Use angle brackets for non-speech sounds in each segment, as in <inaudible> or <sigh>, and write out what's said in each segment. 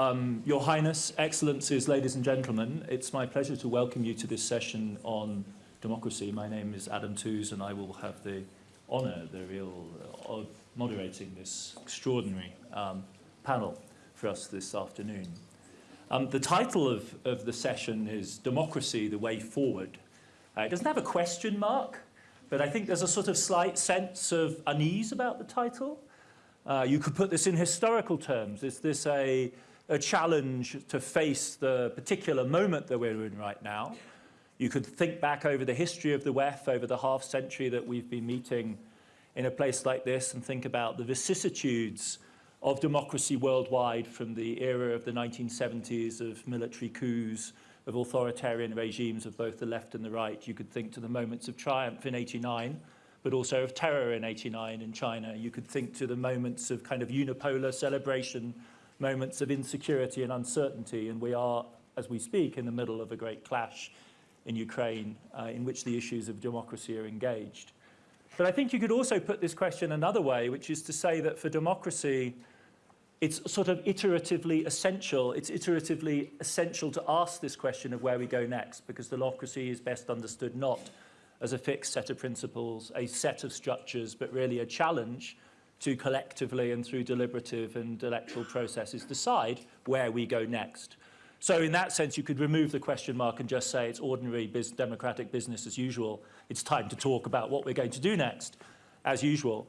Um, Your Highness, Excellencies, ladies and gentlemen, it's my pleasure to welcome you to this session on democracy. My name is Adam Tooze and I will have the honour, the real uh, of moderating this extraordinary um, panel for us this afternoon. Um, the title of, of the session is Democracy, the Way Forward. Uh, it doesn't have a question mark, but I think there's a sort of slight sense of unease about the title. Uh, you could put this in historical terms. Is this a, a challenge to face the particular moment that we're in right now? You could think back over the history of the WEF, over the half century that we've been meeting in a place like this and think about the vicissitudes of democracy worldwide from the era of the 1970s of military coups, of authoritarian regimes of both the left and the right. You could think to the moments of triumph in 89, but also of terror in 89 in China. You could think to the moments of kind of unipolar celebration, moments of insecurity and uncertainty. And we are, as we speak, in the middle of a great clash in Ukraine uh, in which the issues of democracy are engaged. But I think you could also put this question another way, which is to say that for democracy, it's sort of iteratively essential, it's iteratively essential to ask this question of where we go next, because democracy is best understood not as a fixed set of principles, a set of structures, but really a challenge to collectively and through deliberative and electoral processes decide where we go next. So in that sense, you could remove the question mark and just say it's ordinary democratic business as usual. It's time to talk about what we're going to do next, as usual.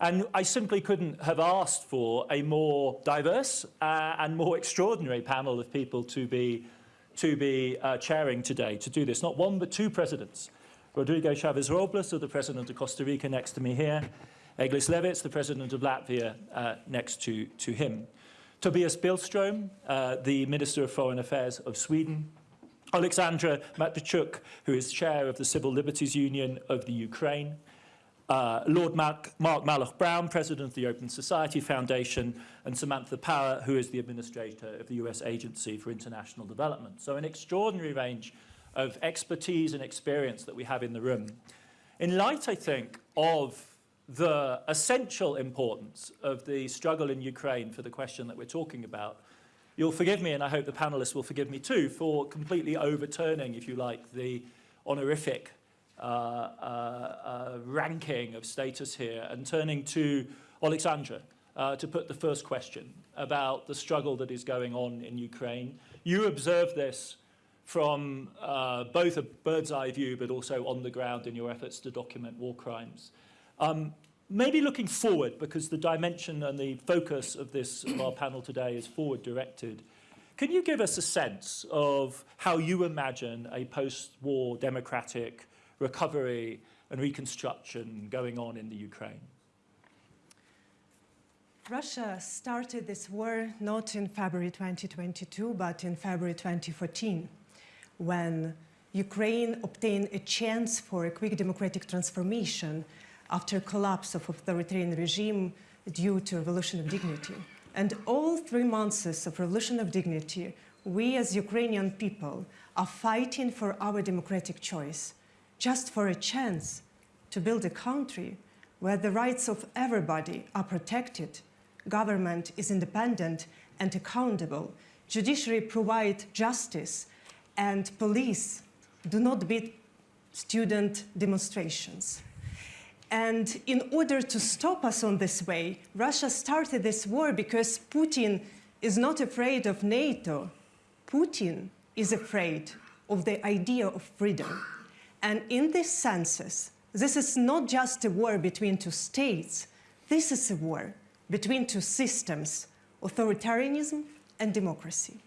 And I simply couldn't have asked for a more diverse uh, and more extraordinary panel of people to be, to be uh, chairing today to do this. Not one, but two presidents. Rodrigo Chaves Robles, the president of Costa Rica, next to me here. Egils Levits, the president of Latvia, uh, next to, to him. Tobias Billström, uh, the Minister of Foreign Affairs of Sweden, Alexandra Matviichuk, who is chair of the Civil Liberties Union of the Ukraine, uh, Lord Mark, Mark Malloch Brown, president of the Open Society Foundation, and Samantha Power, who is the administrator of the US Agency for International Development. So an extraordinary range of expertise and experience that we have in the room. In light, I think, of the essential importance of the struggle in Ukraine for the question that we're talking about, you'll forgive me, and I hope the panelists will forgive me too, for completely overturning, if you like, the honorific uh, uh, uh, ranking of status here and turning to Alexandra uh, to put the first question about the struggle that is going on in Ukraine. You observe this from uh, both a bird's eye view but also on the ground in your efforts to document war crimes. Um, maybe looking forward, because the dimension and the focus of this of our panel today is forward directed. Can you give us a sense of how you imagine a post-war democratic recovery and reconstruction going on in the Ukraine? Russia started this war not in February 2022, but in February 2014, when Ukraine obtained a chance for a quick democratic transformation after collapse of authoritarian regime due to revolution of dignity. And all three months of revolution of dignity, we as Ukrainian people are fighting for our democratic choice, just for a chance to build a country where the rights of everybody are protected, government is independent and accountable, judiciary provide justice, and police do not beat student demonstrations. And in order to stop us on this way, Russia started this war because Putin is not afraid of NATO. Putin is afraid of the idea of freedom. And in this senses, this is not just a war between two states. This is a war between two systems, authoritarianism and democracy.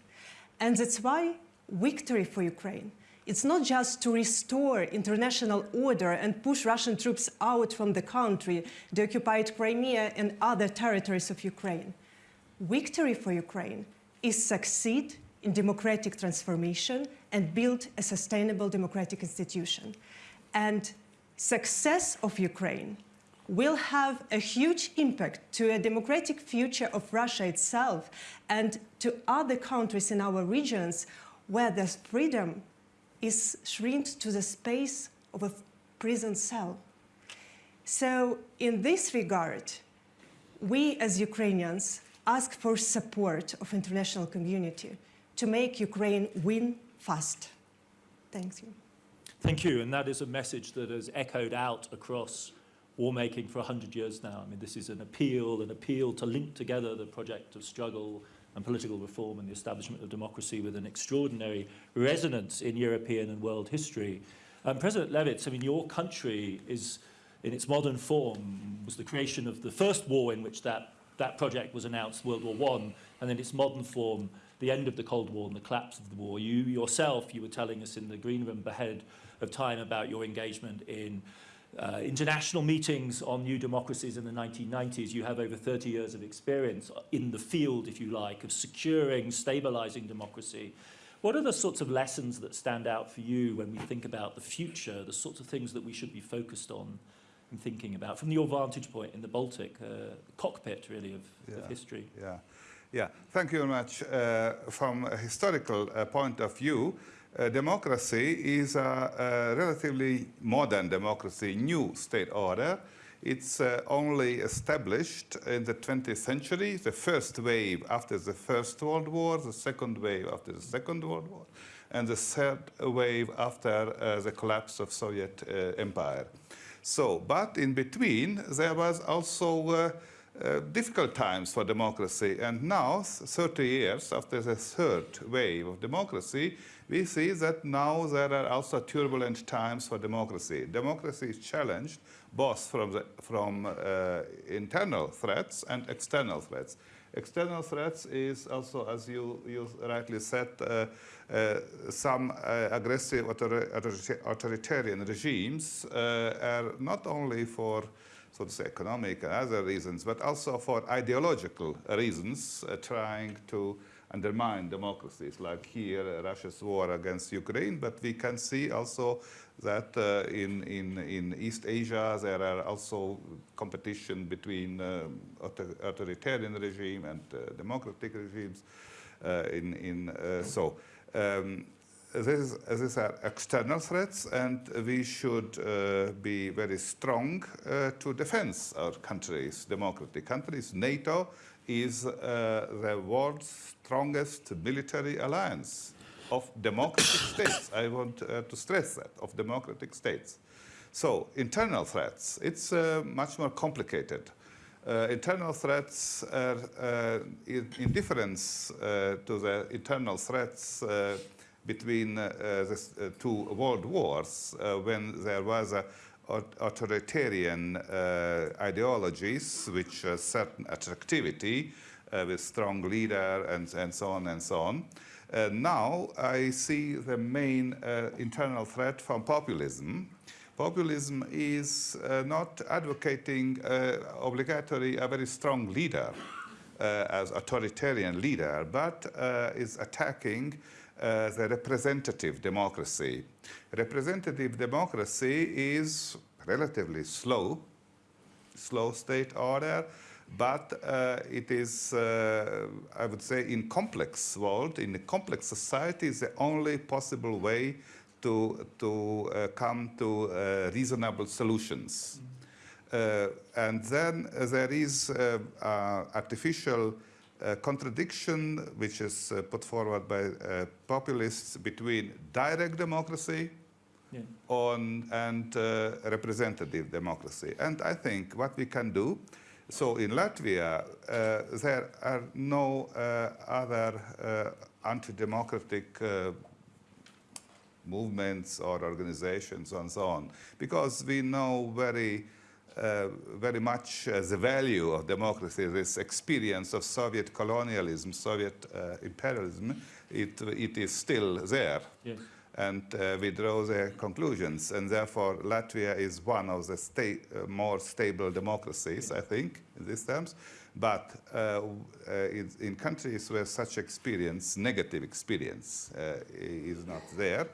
And that's why victory for Ukraine it's not just to restore international order and push Russian troops out from the country, the occupied Crimea and other territories of Ukraine. Victory for Ukraine is succeed in democratic transformation and build a sustainable democratic institution. And success of Ukraine will have a huge impact to a democratic future of Russia itself and to other countries in our regions where there's freedom is shrinked to the space of a prison cell. So in this regard, we as Ukrainians ask for support of international community to make Ukraine win fast. Thank you. Thank you. And that is a message that has echoed out across war making for 100 years now. I mean, this is an appeal, an appeal to link together the project of struggle and political reform and the establishment of democracy with an extraordinary resonance in European and world history. Um, President Levits, I mean, your country is, in its modern form, was the creation of the first war in which that, that project was announced, World War I, and in its modern form, the end of the Cold War and the collapse of the war. You yourself, you were telling us in the green room ahead of time about your engagement in uh, international meetings on new democracies in the 1990s. You have over 30 years of experience in the field, if you like, of securing, stabilizing democracy. What are the sorts of lessons that stand out for you when we think about the future, the sorts of things that we should be focused on and thinking about from your vantage point in the Baltic, uh, cockpit really of, yeah, of, history? Yeah, yeah. Thank you very much. Uh, from a historical uh, point of view, uh, democracy is a, a, relatively modern democracy, new state order. It's uh, only established in the 20th century, the first wave after the First World War, the second wave after the Second World War, and the third wave after uh, the collapse of Soviet uh, Empire. So, but in between, there was also uh, uh, difficult times for democracy. And now, 30 years after the third wave of democracy, we see that now there are also turbulent times for democracy. Democracy is challenged both from, the, from uh, internal threats and external threats. External threats is also, as you, you rightly said, uh, uh, some uh, aggressive author authoritarian regimes uh, are not only for so to say economic and other reasons, but also for ideological reasons, uh, trying to undermine democracies, like here, uh, Russia's war against Ukraine, but we can see also that uh, in, in, in East Asia, there are also competition between uh, authoritarian regime and uh, democratic regimes. Uh, in, in, uh, so um, this, these are external threats, and we should uh, be very strong uh, to defend our countries, democratic countries. NATO is uh, the world's strongest military alliance of democratic <coughs> states. I want uh, to stress that, of democratic states. So, internal threats, it's uh, much more complicated. Uh, internal threats are uh, in, in, difference uh, to the internal threats between the two world wars when there was a authoritarian uh, ideologies which uh, certain attractivity uh, with strong leader and, and so on and so on. Uh, now I see the main uh, internal threat from populism. Populism is uh, not advocating obligatory a very strong leader as authoritarian leader, but is attacking uh, the representative democracy. Representative democracy is relatively slow, slow state order, but uh, it is, uh, I would say, in complex world, in a complex society, is the only possible way to, to uh, come to uh, reasonable solutions. Uh, and then there is artificial uh, contradiction which is uh, put forward by uh, populists between direct democracy yeah. on, and uh, representative democracy. And I think what we can do, so in Latvia, uh, there are no uh, other anti-democratic movements or organizations and so on, because we know very uh, very much uh, the value of democracy, this experience of Soviet colonialism, Soviet uh, imperialism, it, it is still there. Yes. And uh, we draw the conclusions. And therefore, Latvia is one of the sta uh, more stable democracies, I think, in these terms. But in, in, countries where such experience, negative experience, is not there,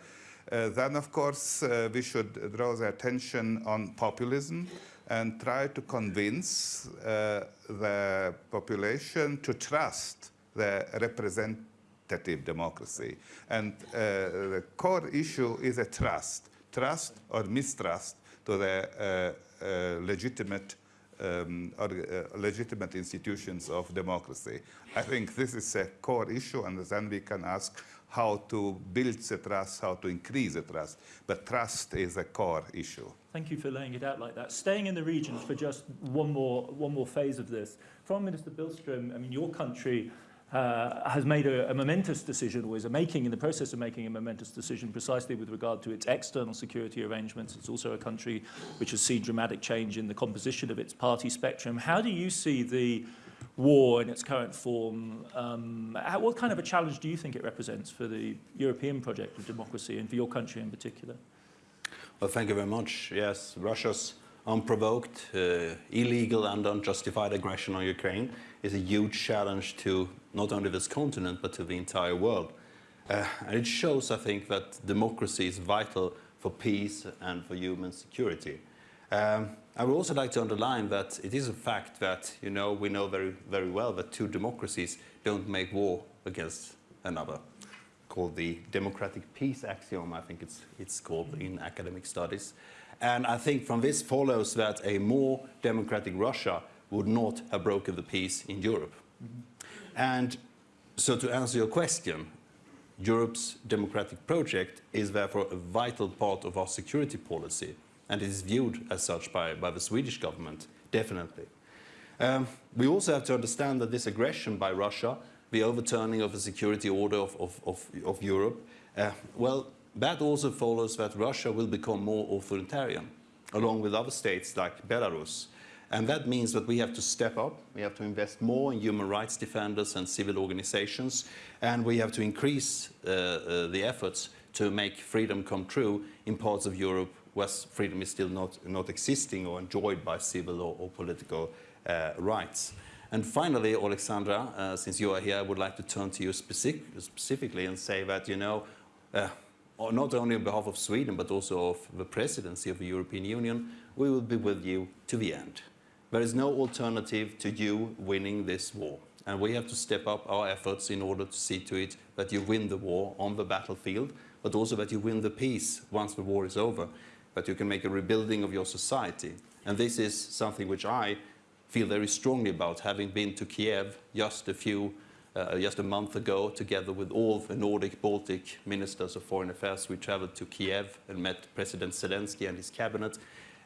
then, of course, we should draw the attention on populism, and try to convince uh, the population to trust the representative democracy. And uh, the core issue is a trust, trust or mistrust to the uh, uh legitimate um, or, uh, legitimate institutions of democracy. I think this is a core issue, and then we can ask how to build the trust, how to increase the trust. But trust is a core issue. Thank you for laying it out like that. Staying in the region for just one more, one more phase of this. Foreign Minister Billström, I mean, your country uh, has made a, a momentous decision, or is making in the process of making a momentous decision precisely with regard to its external security arrangements. It's also a country which has seen dramatic change in the composition of its party spectrum. How do you see the war in its current form? Um, how, what kind of a challenge do you think it represents for the European project of democracy and for your country in particular? Well, thank you very much. Yes, Russia's unprovoked, uh, illegal and unjustified aggression on Ukraine is a huge challenge to not only this continent but to the entire world. Uh, and it shows, I think, that democracy is vital for peace and for human security. Um, I would also like to underline that it is a fact that, you know, we know very, very well that two democracies don't make war against another, called the democratic peace axiom, I think it's, it's called in academic studies. And I think from this follows that a more democratic Russia would not have broken the peace in Europe. Mm -hmm. And so to answer your question, Europe's democratic project is therefore a vital part of our security policy and is viewed as such by, by the Swedish government, definitely. Um, we also have to understand that this aggression by Russia, the overturning of the security order of, of, of, of Europe, uh, well, that also follows that Russia will become more authoritarian, along with other states like Belarus. And that means that we have to step up, we have to invest more in human rights defenders and civil organizations, and we have to increase uh, uh, the efforts to make freedom come true in parts of Europe where freedom is still not, not existing or enjoyed by civil or, or political uh, rights. And finally, Alexandra, uh, since you are here, I would like to turn to you specific, specifically and say that, you know, uh, not only on behalf of Sweden, but also of the presidency of the European Union, we will be with you to the end. There is no alternative to you winning this war. And we have to step up our efforts in order to see to it that you win the war on the battlefield, but also that you win the peace once the war is over, that you can make a rebuilding of your society. And this is something which I feel very strongly about, having been to Kiev just a few, uh, just a month ago, together with all the Nordic, Baltic ministers of foreign affairs. We traveled to Kiev and met President Zelensky and his cabinet.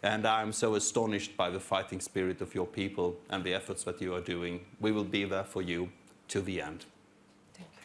And I'm so astonished by the fighting spirit of your people and the efforts that you are doing. We will be there for you to the end. Thank you.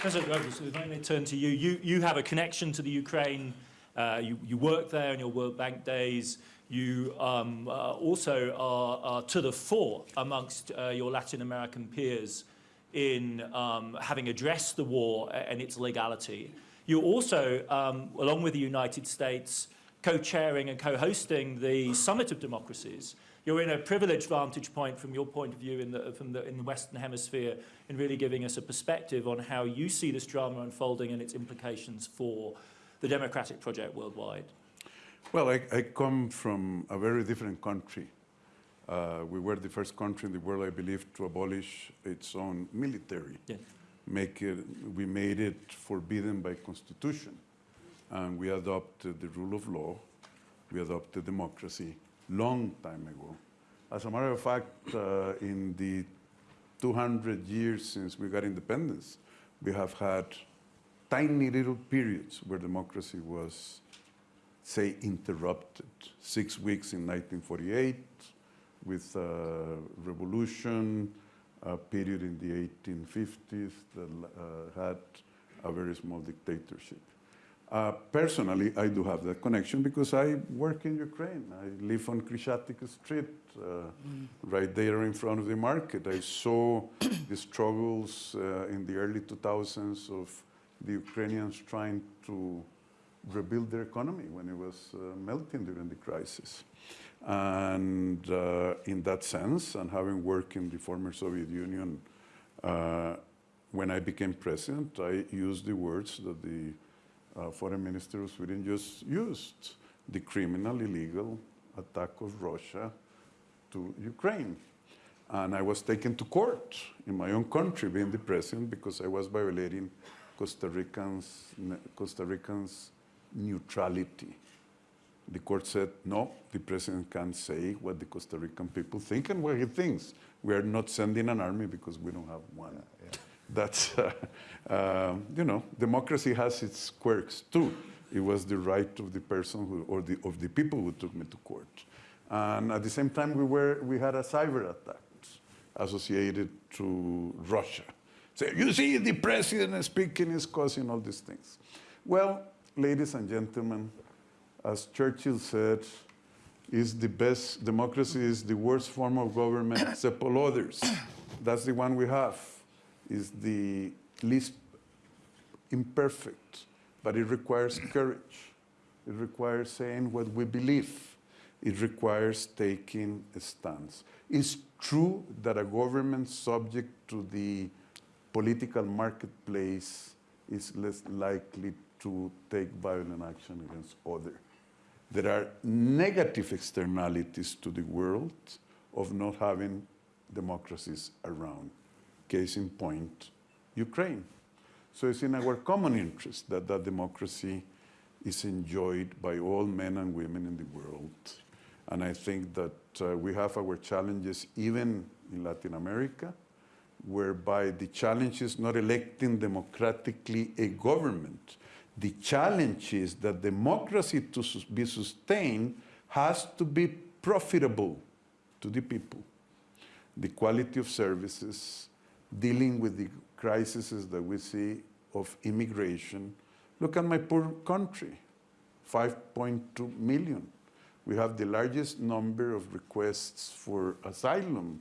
President Rogers, if I may turn to you. you. You have a connection to the Ukraine. Uh, you, you work there on your World Bank days. You um, uh, also are, are, to the fore amongst uh, your Latin American peers in um, having addressed the war and its legality. You're also, um, along with the United States, co-chairing and co-hosting the Summit of Democracies. You're in a privileged vantage point from your point of view in the, from the, in the Western Hemisphere in really giving us a perspective on how you see this drama unfolding and its implications for the democratic project worldwide. Well, I, I come from a very different country. Uh, we were the first country in the world, I believe, to abolish its own military. Yeah. Make it, we made it forbidden by constitution. And we adopted the rule of law. We adopted democracy long time ago. As a matter of fact, uh, in the 200 years since we got independence, we have had tiny little periods where democracy was, say, interrupted. Six weeks in 1948, with a revolution, a period in the 1850s that uh, had a very small dictatorship. Uh, personally, I do have that connection because I work in Ukraine. I live on Khreshchatyk Street, uh, mm. right there in front of the market. I saw the struggles uh, in the early 2000s of the Ukrainians trying to rebuild their economy when it was uh, melting during the crisis. And uh, in that sense, and having worked in the former Soviet Union, uh, when I became president, I used the words that the uh, foreign minister of Sweden just used, the criminal, illegal attack of Russia to Ukraine. And I was taken to court in my own country, being the president, because I was violating Costa Ricans, Costa Ricans neutrality. The court said, no, the president can't say what the Costa Rican people think and what he thinks. We are not sending an army because we don't have one. That's, <laughs> uh, uh, you know, democracy has its quirks too. It was the right of the person who, or the, of the people who took me to court. And at the same time, we, were, we had a cyber attack associated to Russia. So you see, the president speaking is causing all these things. Well, ladies and gentlemen, as Churchill said, is the best, democracy is the worst form of government <coughs> except all others. That's the one we have, is the least imperfect, but it requires courage. It requires saying what we believe. It requires taking a stance. It's true that a government subject to the political marketplace is less likely to take violent action against others. There are negative externalities to the world of not having democracies around. Case in point, Ukraine. So it's in our common interest that that democracy is enjoyed by all men and women in the world. And I think that uh, we have our challenges even in Latin America, whereby the challenge is not electing democratically a government. The challenge is that democracy to be sustained has to be profitable to the people. The quality of services, dealing with the crises that we see of immigration. Look at my poor country, 5.2 million. We have the largest number of requests for asylum,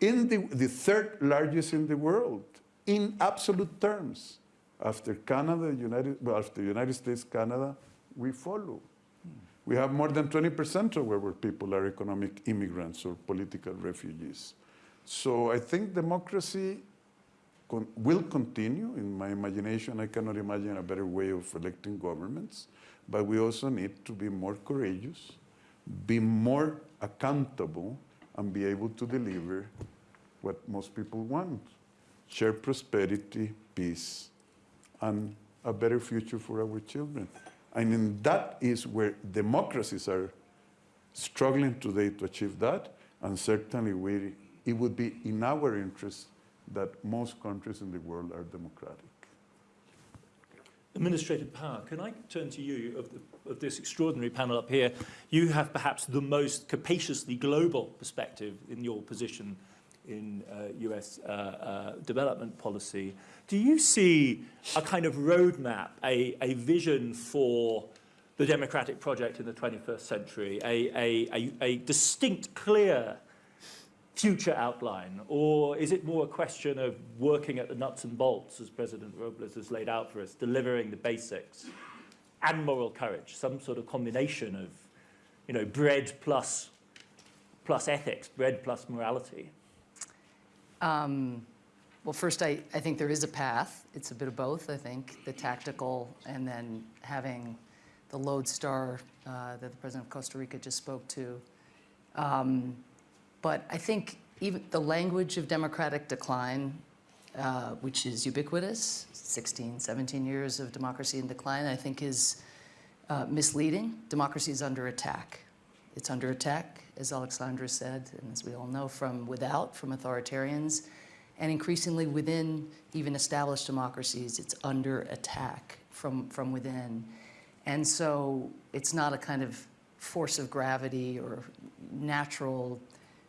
in the, the third largest in the world, in absolute terms. After Canada, United, well, after United States, Canada, we follow. We have more than 20% of our people are economic immigrants or political refugees. So I think democracy con- will continue. In my imagination, I cannot imagine a better way of electing governments. But we also need to be more courageous, be more accountable, and be able to deliver what most people want share prosperity, peace, and a better future for our children. And that is where democracies are struggling today to achieve that. And certainly, we, it would be in our interest that most countries in the world are democratic. Administrator Power. Can I turn to you of, the, of this extraordinary panel up here? You have perhaps the most capaciously global perspective in your position in uh, US uh, uh, development policy. Do you see a kind of roadmap, a, a vision for the democratic project in the 21st century, a, a, a, distinct, clear future outline? Or is it more a question of working at the nuts and bolts, as President Robles has laid out for us, delivering the basics and moral courage, some sort of combination of, you know, bread plus, plus ethics, bread plus morality? Um, well, first, I, I think there is a path. It's a bit of both, I think, the tactical and then having the lodestar uh, that the president of Costa Rica just spoke to. Um, but I think even the language of democratic decline, uh, which is ubiquitous, 16, 17 years of democracy in decline, I think is uh, misleading. Democracy is under attack. It's under attack, as Alexandra said, and as we all know, from without, from authoritarians, and increasingly within even established democracies, it's under attack from, from within. And so it's not a kind of force of gravity or natural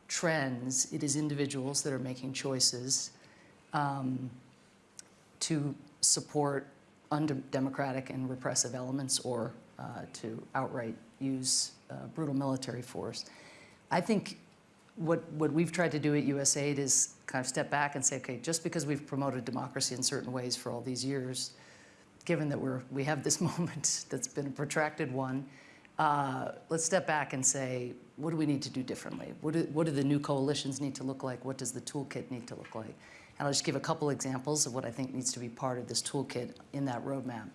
trends. It is individuals that are making choices um, to support undemocratic and repressive elements or uh, to outright use uh, brutal military force. I think what, what we've tried to do at USAID is kind of step back and say, okay, just because we've promoted democracy in certain ways for all these years, given that we're, we have this <laughs> moment that's been a protracted one, uh, let's step back and say, what do we need to do differently? What do, what do the new coalitions need to look like? What does the toolkit need to look like? And I'll just give a couple examples of what I think needs to be part of this toolkit in that roadmap.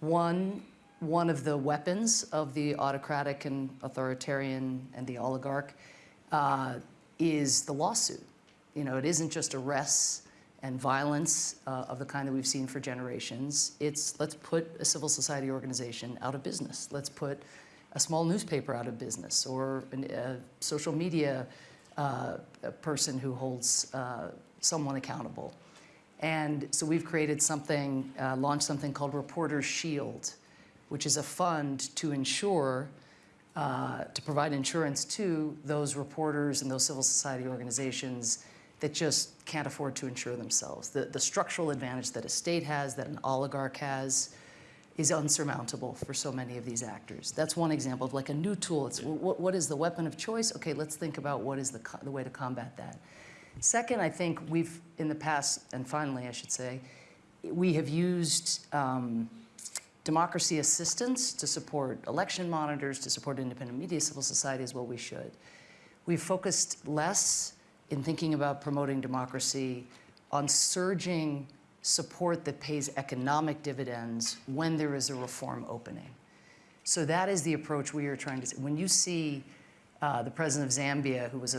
One, one of the weapons of the autocratic and authoritarian and the oligarch uh, is the lawsuit. You know, it isn't just arrests and violence uh, of the kind that we've seen for generations. It's let's put a civil society organization out of business. Let's put a small newspaper out of business or an, a social media uh, a person who holds uh, someone accountable. And so we've created something, uh, launched something called Reporters Shield, which is a fund to ensure, uh, to provide insurance to those reporters and those civil society organizations that just can't afford to insure themselves. The, the structural advantage that a state has, that an oligarch has, is unsurmountable for so many of these actors. That's one example of like a new tool. It's what, what is the weapon of choice? Okay, let's think about what is the, the way to combat that. Second, I think we've, in the past, and finally, I should say, we have used um, democracy assistance to support election monitors, to support independent media, civil society as well we should. We've focused less in thinking about promoting democracy on surging support that pays economic dividends when there is a reform opening. So that is the approach we are trying to, when you see uh, the president of Zambia, who was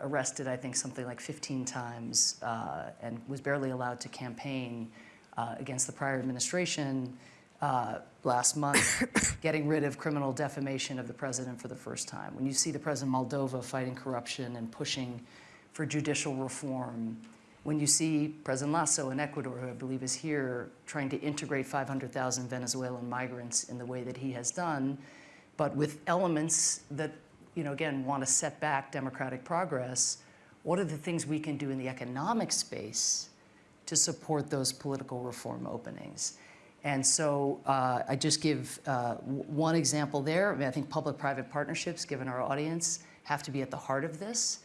arrested, I think, something like 15 times uh, and was barely allowed to campaign uh, against the prior administration uh, last month, <coughs> getting rid of criminal defamation of the president for the first time. When you see the president of Moldova fighting corruption and pushing for judicial reform, when you see President Lasso in Ecuador, who I believe is here, trying to integrate 500,000 Venezuelan migrants in the way that he has done, but with elements that, you know, again, want to set back democratic progress, what are the things we can do in the economic space to support those political reform openings? And so uh, I just give uh, one example there. I, mean, I think public-private partnerships, given our audience, have to be at the heart of this.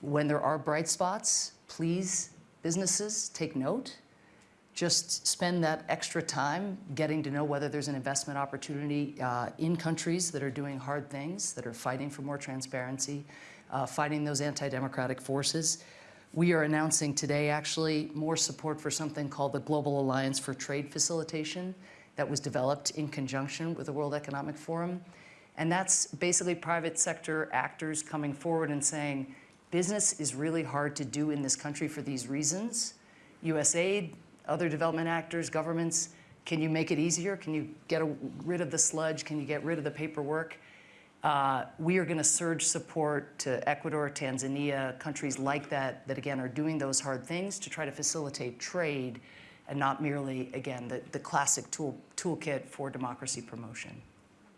When there are bright spots, please, businesses, take note. Just spend that extra time getting to know whether there's an investment opportunity uh, in countries that are doing hard things, that are fighting for more transparency, uh, fighting those anti-democratic forces. We are announcing today, actually, more support for something called the Global Alliance for Trade Facilitation that was developed in conjunction with the World Economic Forum. And that's basically private sector actors coming forward and saying, Business is really hard to do in this country for these reasons. USAID, other development actors, governments, can you make it easier? Can you get a, rid of the sludge? Can you get rid of the paperwork? Uh, we are going to surge support to Ecuador, Tanzania, countries like that, that again are doing those hard things to try to facilitate trade and not merely, again, the, the classic tool, toolkit for democracy promotion.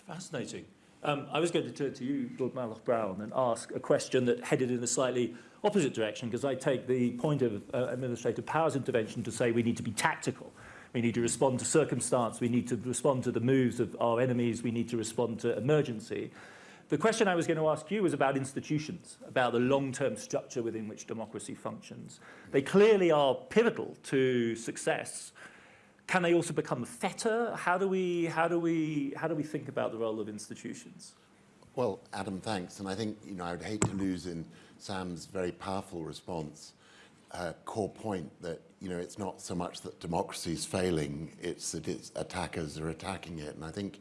Fascinating. Um, I was going to turn to you, Lord Malloch Brown, and ask a question that headed in a slightly opposite direction, because I take the point of uh, Administrator Power's intervention to say we need to be tactical. We need to respond to circumstance, we need to respond to the moves of our enemies, we need to respond to emergency. The question I was going to ask you was about institutions, about the long-term structure within which democracy functions. They clearly are pivotal to success, can they also become fetter? How do we, how do we, how do we think about the role of institutions? Well, Adam, thanks. And I think, you know, I would hate to lose in Sam's very powerful response uh, core point that, you know, it's not so much that democracy is failing, it's that its attackers are attacking it. And I think,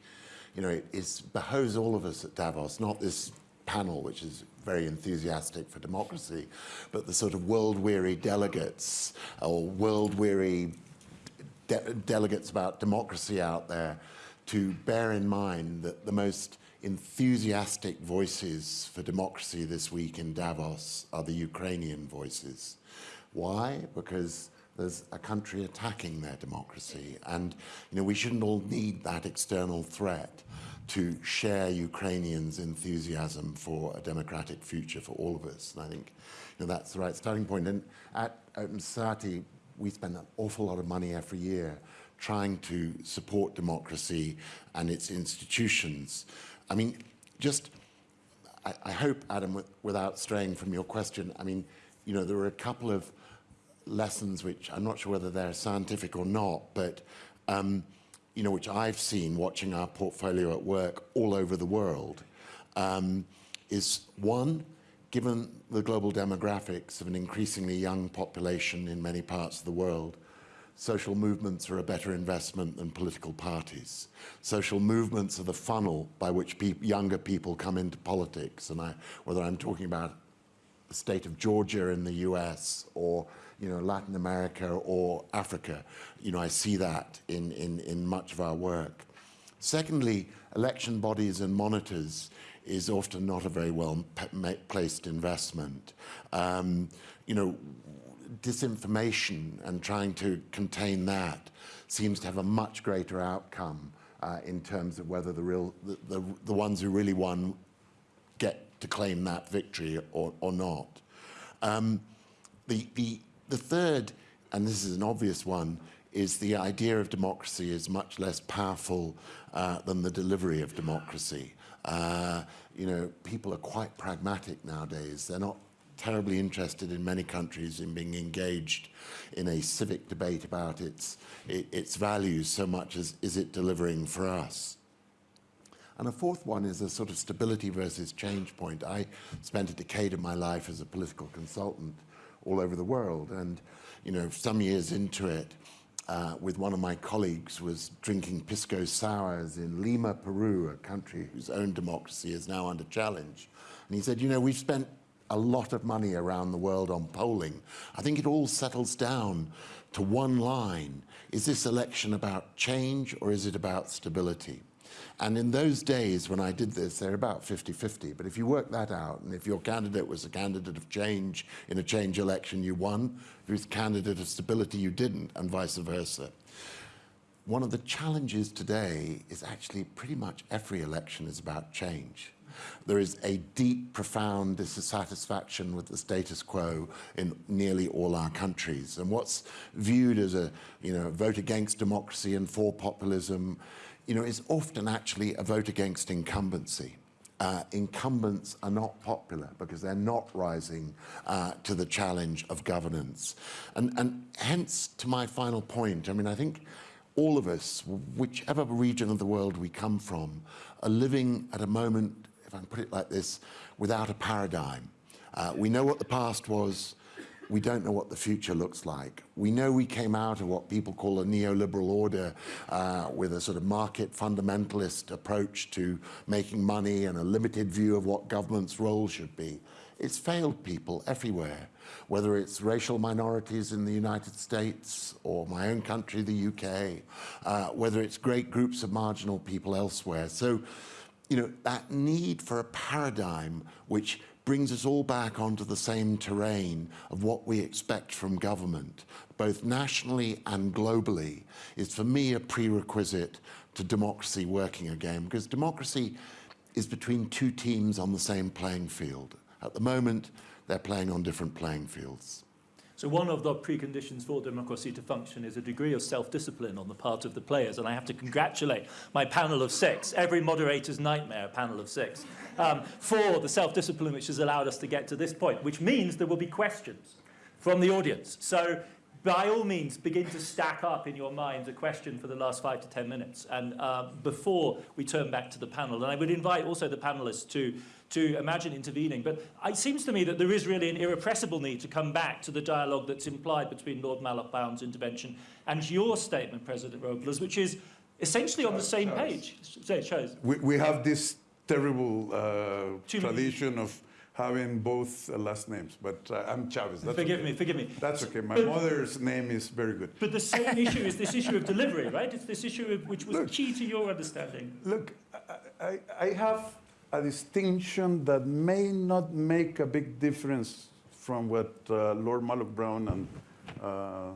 you know, it is, behoves all of us at Davos, not this panel, which is very enthusiastic for democracy, but the sort of world-weary delegates or world-weary de delegates about democracy out there to bear in mind that the most enthusiastic voices for democracy this week in Davos are the Ukrainian voices. Why? Because there's a country attacking their democracy. And you know, we shouldn't all need that external threat to share Ukrainians' enthusiasm for a democratic future for all of us. And I think you know, that's the right starting point. And at Open Society, we spend an awful lot of money every year trying to support democracy and its institutions. I mean, just, I, I hope, Adam, without straying from your question, I mean, you know, there are a couple of lessons which I'm not sure whether they're scientific or not, but, um, you know, which I've seen watching our portfolio at work all over the world, um, is one, given the global demographics of an increasingly young population in many parts of the world, social movements are a better investment than political parties. Social movements are the funnel by which pe younger people come into politics, and I, whether I'm talking about the state of Georgia in the US or you know, Latin America or Africa. You know, I see that in, in, in much of our work. Secondly, election bodies and monitors is often not a very well placed investment. Um, you know, disinformation and trying to contain that seems to have a much greater outcome uh, in terms of whether the real the, the, the, ones who really won get to claim that victory or, or not. Um, the, the, the third, and this is an obvious one, is the idea of democracy is much less powerful uh, than the delivery of democracy. Uh, you know, people are quite pragmatic nowadays. They're not terribly interested in many countries in being engaged in a civic debate about its, its values so much as is it delivering for us. And a fourth one is a sort of stability versus change point. I spent a decade of my life as a political consultant all over the world. And, you know, some years into it, uh, with one of my colleagues was drinking pisco sours in Lima, Peru, a country whose own democracy is now under challenge. And he said, you know, we've spent a lot of money around the world on polling. I think it all settles down to one line. Is this election about change or is it about stability? And in those days when I did this, they're about 50-50. But if you work that out, and if your candidate was a candidate of change in a change election, you won. If he was a candidate of stability, you didn't, and vice versa. One of the challenges today is actually pretty much every election is about change. There is a deep, profound dissatisfaction with the status quo in nearly all our countries. And what's viewed as a you know, vote against democracy and for populism you know, is often actually a vote against incumbency. Uh, incumbents are not popular because they're not rising uh, to the challenge of governance. And, and hence, to my final point, I mean, I think all of us, whichever region of the world we come from, are living at a moment if I can put it like this, without a paradigm. Uh, we know what the past was, we don't know what the future looks like. We know we came out of what people call a neoliberal order uh, with a sort of market fundamentalist approach to making money and a limited view of what government's role should be. It's failed people everywhere, whether it's racial minorities in the United States or my own country, the UK, uh, whether it's great groups of marginal people elsewhere. So you know, that need for a paradigm which brings us all back onto the same terrain of what we expect from government, both nationally and globally, is for me a prerequisite to democracy working again, because democracy is between two teams on the same playing field. At the moment, they're playing on different playing fields. So one of the preconditions for democracy to function is a degree of self-discipline on the part of the players, and I have to congratulate my panel of six, every moderator's nightmare panel of six, um, for the self-discipline which has allowed us to get to this point, which means there will be questions from the audience. So by all means, begin to stack up in your mind a question for the last five to 10 minutes and uh, before we turn back to the panel. And I would invite also the panelists to, to imagine intervening. But it seems to me that there is really an irrepressible need to come back to the dialogue that's implied between Lord Malloch-Brown's intervention and your statement, President Robles, which is essentially on the same page. Say it shows. We, we have this terrible uh, tradition of having both uh, last names, but uh, I'm Chaves. That's forgive okay. me, forgive me. That's okay. My but, mother's name is very good. But the same <laughs> issue is this issue of delivery, right? It's this issue of, which was look, key to your understanding. Look, I, I have a distinction that may not make a big difference from what uh, Lord Malloch-Brown and uh,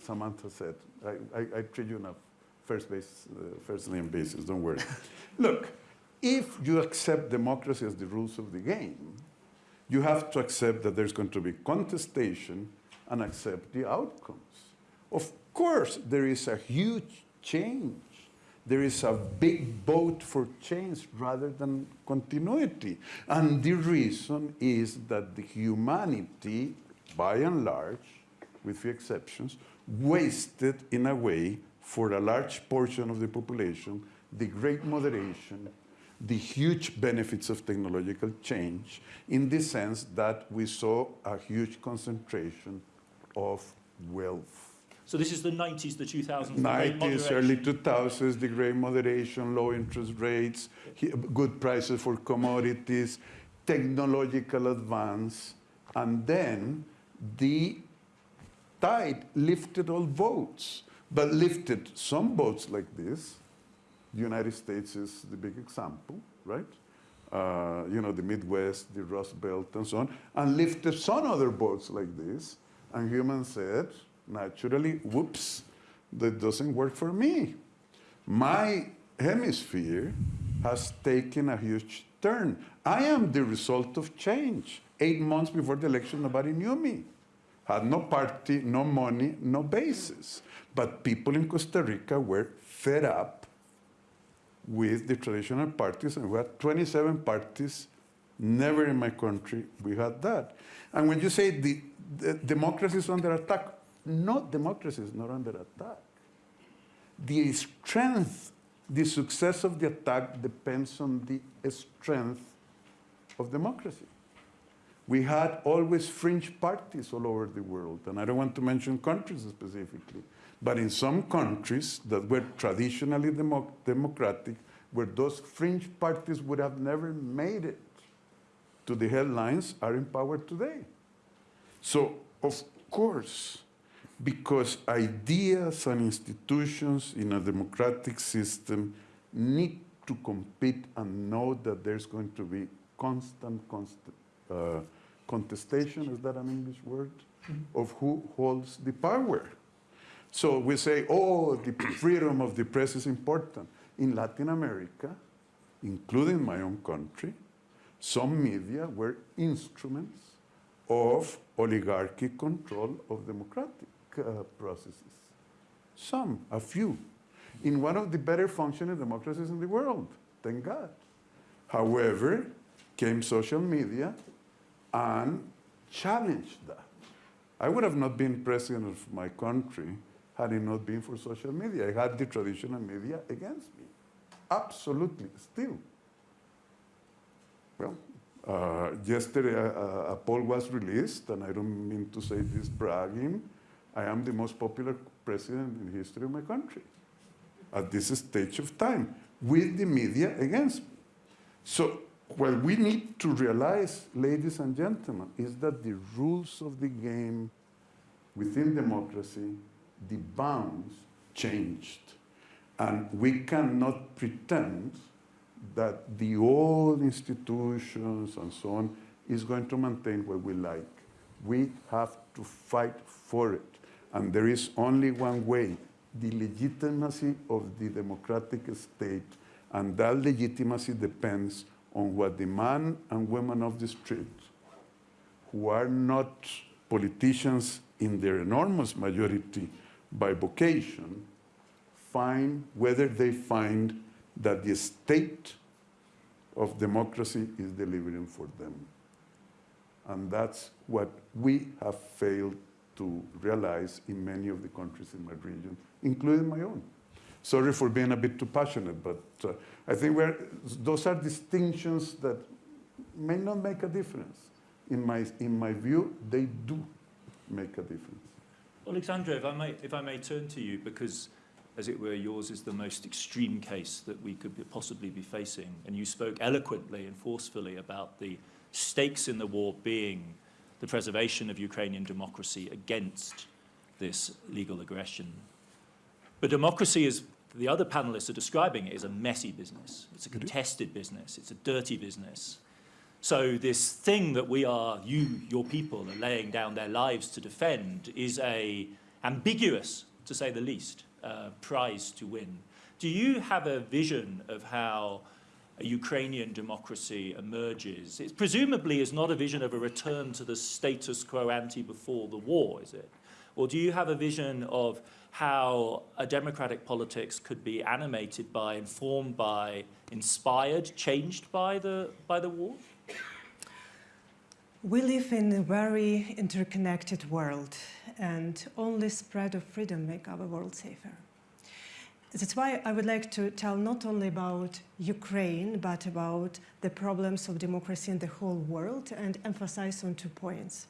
Samantha said. I, I, I, treat you on a first, base, uh, first name basis, don't worry. <laughs> Look, if you accept democracy as the rules of the game, you have to accept that there's going to be contestation and accept the outcomes. Of course, there is a huge change. There is a big vote for change rather than continuity. And the reason is that the humanity, by and large, with few exceptions, wasted in a way for a large portion of the population the great moderation the huge benefits of technological change in the sense that we saw a huge concentration of wealth. So this is the 90s, the 2000s, 90s, early 2000s, the great moderation, low interest rates, good prices for commodities, technological advance, And then the tide lifted all boats, but lifted some boats like this. The United States is the big example, right? Uh, you know, the Midwest, the Rust Belt, and so on, and lifted some other boats like this. And humans said, naturally, whoops, that doesn't work for me. My hemisphere has taken a huge turn. I am the result of change. Eight months before the election, nobody knew me. Had no party, no money, no basis. But people in Costa Rica were fed up with the traditional parties, and we had 27 parties. Never in my country we had that. And when you say the, the democracy is under attack, no, democracy is not under attack. The strength, the success of the attack depends on the strength of democracy. We had always fringe parties all over the world, and I don't want to mention countries specifically, but in some countries that were traditionally demo democratic, where those fringe parties would have never made it to the headlines, are in power today. So, of course, because ideas and institutions in a democratic system need to compete and know that there's going to be constant, constant uh, contestation, is that an English word, of who holds the power. So we say, oh, the freedom of the press is important. In Latin America, including my own country, some media were instruments of oligarchic control of democratic uh, processes. Some, a few. In one of the better functioning democracies in the world, thank God. However, came social media and challenged that. I would have not been president of my country had it not been for social media. I had the traditional media against me. Absolutely, still. Well, uh, yesterday uh, a poll was released, and I don't mean to say this bragging. I am the most popular president in the history of my country at this stage of time, with the media against me. So what we need to realize, ladies and gentlemen, is that the rules of the game within democracy, the bounds changed. And we cannot pretend that the old institutions and so on is going to maintain what we like. We have to fight for it. And there is only one way, the legitimacy of the democratic state. And that legitimacy depends on what the men and women of the street, who are not politicians in their enormous majority by vocation, find whether they find that the state of democracy is delivering for them. And that's what we have failed to realize in many of the countries in my region, including my own. Sorry for being a bit too passionate, but uh, I think those are distinctions that may not make a difference. In my, in my view, they do make a difference. Alexandra, if I may, if I may turn to you, because as it were, yours is the most extreme case that we could be, possibly be facing, and you spoke eloquently and forcefully about the stakes in the war being the preservation of Ukrainian democracy against this legal aggression. But democracy, as the other panelists are describing it, is a messy business. It's a contested business. It's a dirty business. So this thing that we are, you, your people, are laying down their lives to defend is a ambiguous, to say the least, uh, prize to win. Do you have a vision of how Ukrainian democracy emerges? It presumably is not a vision of a return to the status quo ante before the war, is it? Or do you have a vision of how a democratic politics could be animated by, informed by, inspired, changed by the, by the war? We live in a very interconnected world, and only spread of freedom make our world safer. That's why I would like to tell not only about Ukraine, but about the problems of democracy in the whole world and emphasize on two points.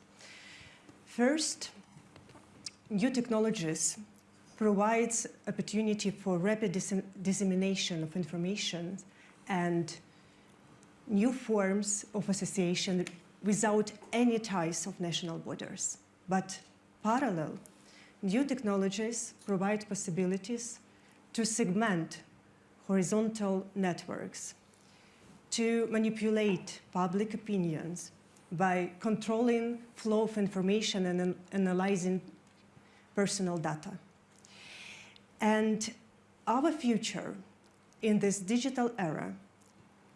First, new technologies provides opportunity for rapid dis dissemination of information and new forms of association without any ties of national borders. But parallel, new technologies provide possibilities to segment horizontal networks, to manipulate public opinions by controlling flow of information and an- analyzing personal data. And our future in this digital era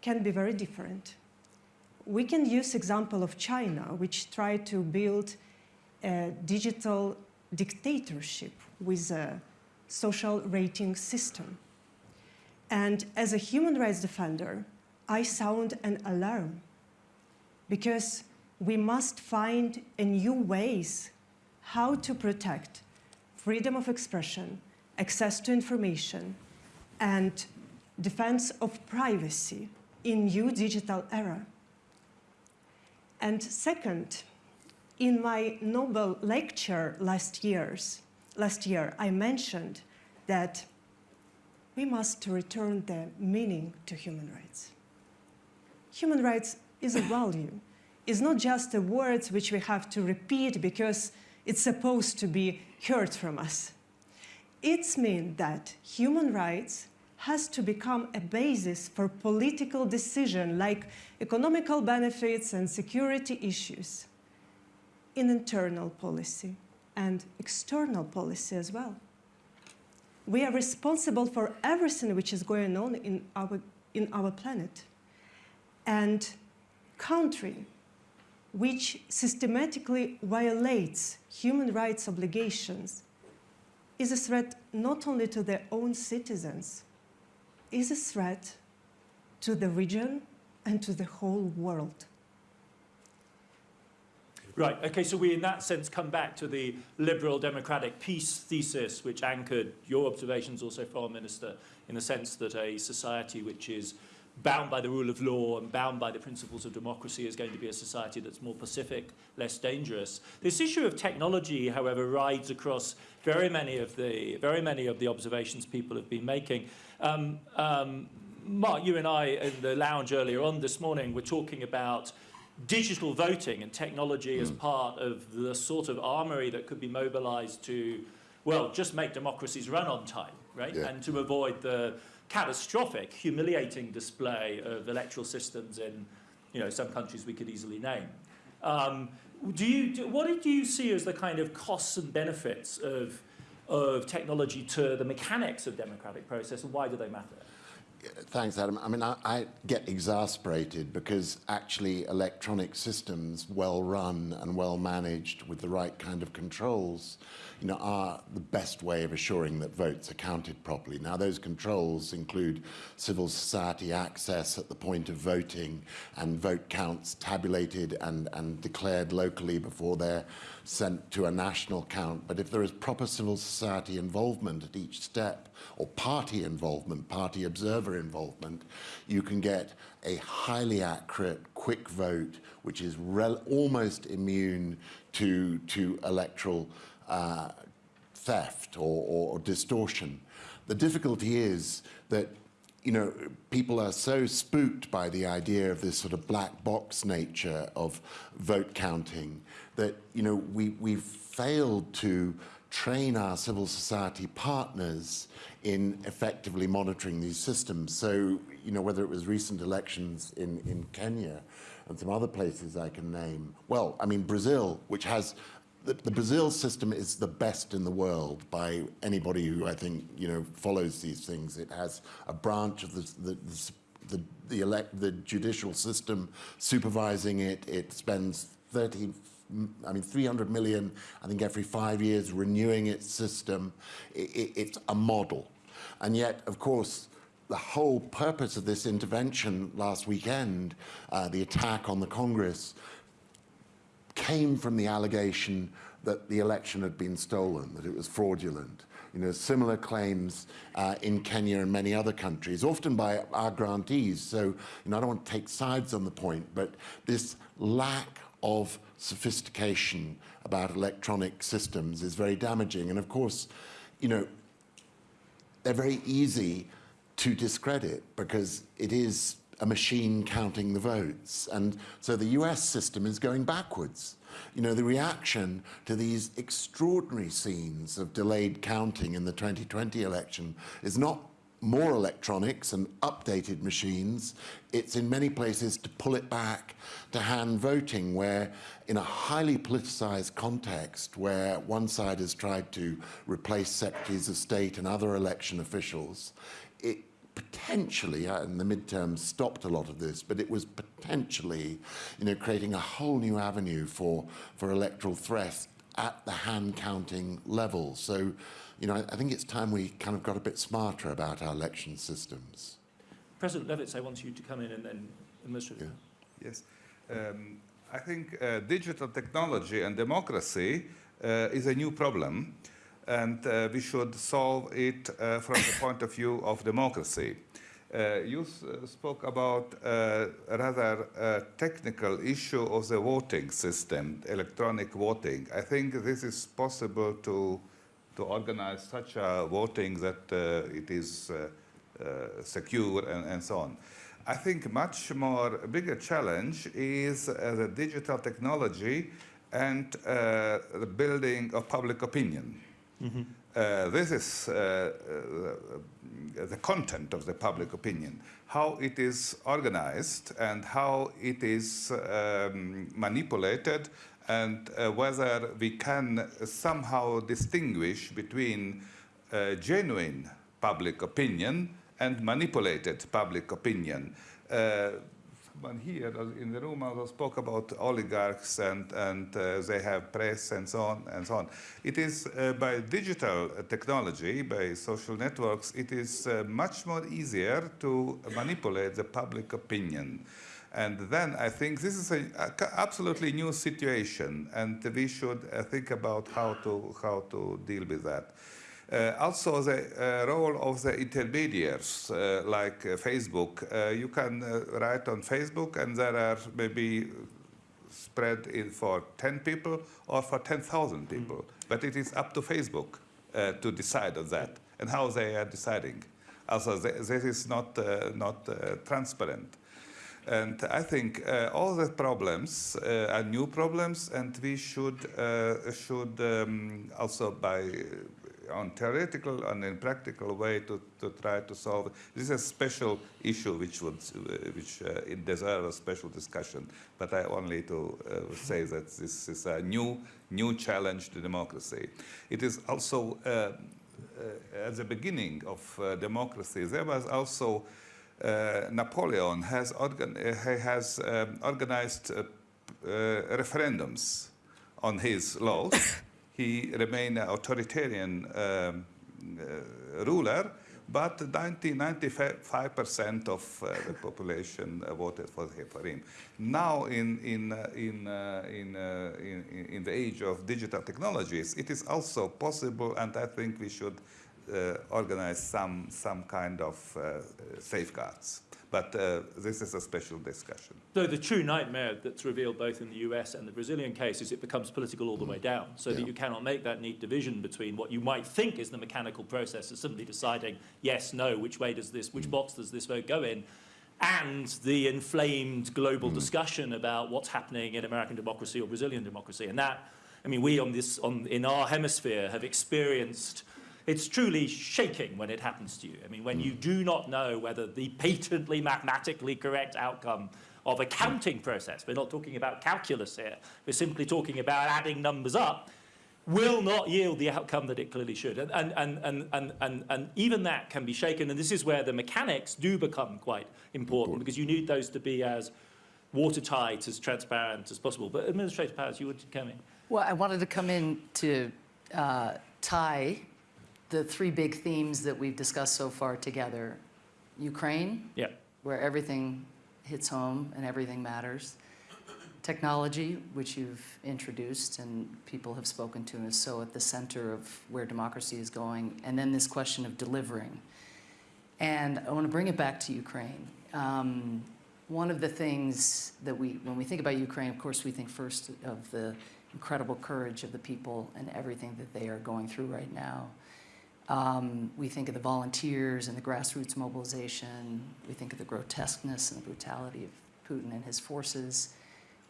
can be very different. We can use example of China, which tried to build a digital dictatorship with a social rating system. And as a human rights defender, I sound an alarm because we must find new ways how to protect freedom of expression, access to information, and defense of privacy in new digital era. And second, in my Nobel lecture last, years, last year, I mentioned that we must return the meaning to human rights. Human rights is a value. It's not just the words which we have to repeat because it's supposed to be heard from us. It's mean that human rights has to become a basis for political decision like economical benefits and security issues in internal policy and external policy as well. We are responsible for everything which is going on in our, in our planet. And country which systematically violates human rights obligations is a threat not only to their own citizens, is a threat to the region and to the whole world. Right, okay, so we in that sense come back to the liberal democratic peace thesis which anchored your observations also, Foreign Minister, in the sense that a society which is bound by the rule of law and bound by the principles of democracy is going to be a society that's more pacific, less dangerous. This issue of technology, however, rides across very many of the, very many of the observations people have been making. Um, um, Mark, you and I in the lounge earlier on this morning were talking about digital voting and technology as part of the sort of armory that could be mobilized to, well, just make democracies run on time, right? Yeah. And to avoid the catastrophic, humiliating display of electoral systems in, you know, some countries we could easily name. Um, do you, do, what do you see as the kind of costs and benefits of, of technology to the mechanics of democratic process and why do they matter? Thanks, Adam. I mean, I, I get exasperated because actually electronic systems, well run and well managed with the right kind of controls, you know, are the best way of assuring that votes are counted properly. Now, those controls include civil society access at the point of voting and vote counts tabulated and, and declared locally before they're sent to a national count. But if there is proper civil society involvement at each step, or party involvement, party observer involvement, you can get a highly accurate, quick vote, which is almost immune to, to electoral uh, theft or, or distortion. The difficulty is that you know, people are so spooked by the idea of this sort of black box nature of vote counting that, you know, we, we've failed to train our civil society partners in effectively monitoring these systems. So, you know, whether it was recent elections in, in Kenya and some other places I can name, well, I mean, Brazil, which has the, the, Brazil system is the best in the world by anybody who I think you know follows these things. It has a branch of the the, the, the, elect, the judicial system supervising it. It spends 30, I mean 300 million, I think every five years renewing its system. It, it, it's a model, and yet of course the whole purpose of this intervention last weekend, uh, the attack on the Congress, came from the allegation that the election had been stolen, that it was fraudulent. You know, similar claims uh, in Kenya and many other countries, often by our grantees. So, you know, I don't want to take sides on the point, but this lack of sophistication about electronic systems is very damaging. And of course, you know, they're very easy to discredit because it is a machine counting the votes. And so the US system is going backwards. You know, the reaction to these extraordinary scenes of delayed counting in the 2020 election is not more electronics and updated machines. It's in many places to pull it back to hand voting, where in a highly politicized context, where one side has tried to replace secretaries of state and other election officials, it potentially, uh, and the midterms stopped a lot of this, but it was potentially, you know, creating a whole new avenue for, for electoral threats at the hand counting level. So, you know, I, I think it's time we kind of got a bit smarter about our election systems. President Levits, I want you to come in and then illustrate. Yeah. Yes. Um, I think uh, digital technology and democracy uh, is a new problem, and uh, we should solve it uh, from the point of view of democracy. Uh, you s- uh, spoke about uh, a rather uh, technical issue of the voting system, electronic voting. I think this is possible to, to organize such a voting that uh, it is uh, uh, secure and, and so on. I think much more bigger challenge is uh, the digital technology and uh, the building of public opinion. Uh, this is the content of the public opinion, how it is organized and how it is um, manipulated and uh, whether we can somehow distinguish between uh, genuine public opinion and manipulated public opinion. Uh, someone here in the room also spoke about oligarchs and, and uh, they have press and so on and so on. It is uh, by digital technology, by social networks, it is uh, much more easier to manipulate the public opinion. And then I think this is a, a absolutely new situation, and we should uh, think about how to how to deal with that. Uh, also, the uh, role of the intermediaries, uh, like uh, Facebook. Uh, you can uh, write on Facebook, and there are maybe spread in for 10 people or for 10,000 people. But it is up to Facebook uh, to decide on that and how they are deciding. Also, th- this is not, uh, not uh, transparent. And I think uh, all the problems uh, are new problems, and we should, uh, should um, also by uh, on theoretical and in practical way to, to try to solve. This is a special issue which would uh, which uh, it deserves a special discussion. But I only to say that this is a new new challenge to democracy. It is also at the beginning of democracy. There was also Napoleon has organ- uh, he has um, organized uh, uh, referendums on his laws. <laughs> he remained an authoritarian um, uh, ruler, but 90, 95% of uh, the population uh, voted for, for him. Now, in, in, uh, in, uh, in, uh, in, in the age of digital technologies, it is also possible, and I think we should uh, organize some, some kind of uh, safeguards. But uh, this is a special discussion. So the true nightmare that's revealed both in the US and the Brazilian case is it becomes political all the way down, so that you cannot make that neat division between what you might think is the mechanical process of simply deciding yes, no, which way does this, which box does this vote go in, and the inflamed global discussion about what's happening in American democracy or Brazilian democracy. And that, I mean, we on this, on, in our hemisphere have experienced it's truly shaking when it happens to you. I mean, when you do not know whether the patently mathematically correct outcome of a counting process, we're not talking about calculus here, we're simply talking about adding numbers up, will not yield the outcome that it clearly should. And, and, and, and, and, and, and even that can be shaken. And this is where the mechanics do become quite important because you need those to be as watertight, as transparent as possible. But Administrator Powers, you would come in. Well, I wanted to come in to uh, tie the three big themes that we've discussed so far together. Ukraine, Yeah. where everything hits home and everything matters. Technology, which you've introduced and people have spoken to, is so at the center of where democracy is going. And then this question of delivering. And I want to bring it back to Ukraine. Um, one of the things that we, when we think about Ukraine, of course, we think first of the incredible courage of the people and everything that they are going through right now. Um, we think of the volunteers and the grassroots mobilization. We think of the grotesqueness and the brutality of Putin and his forces.